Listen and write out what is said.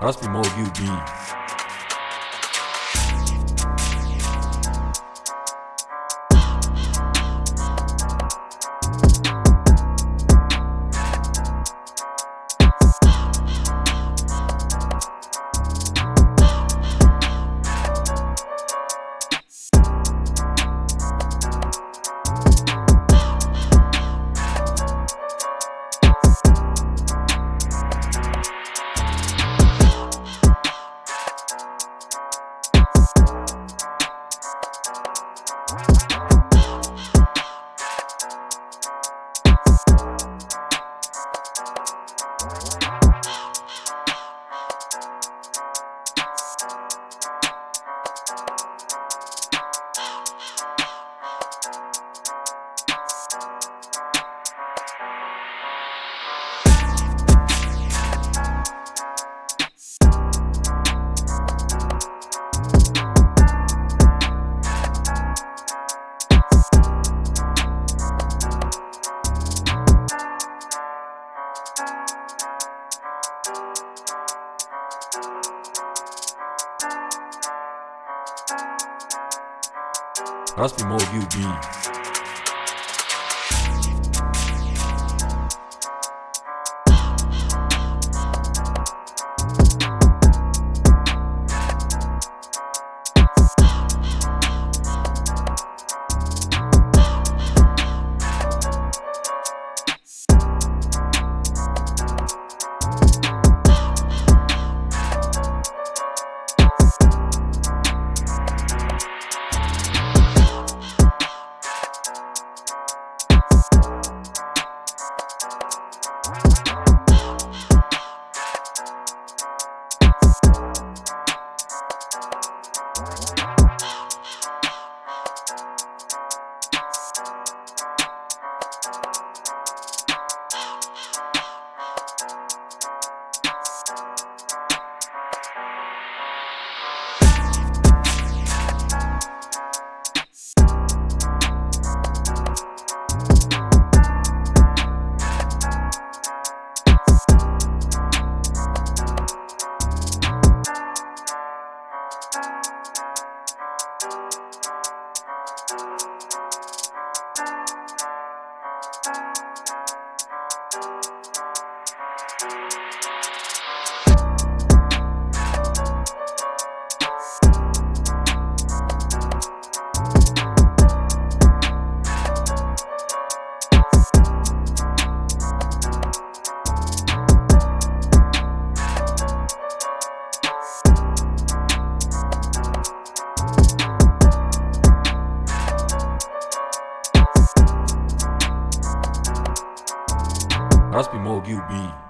Rozpij mogił bij. Rozpij mogił bij. Rozpij mogił bij.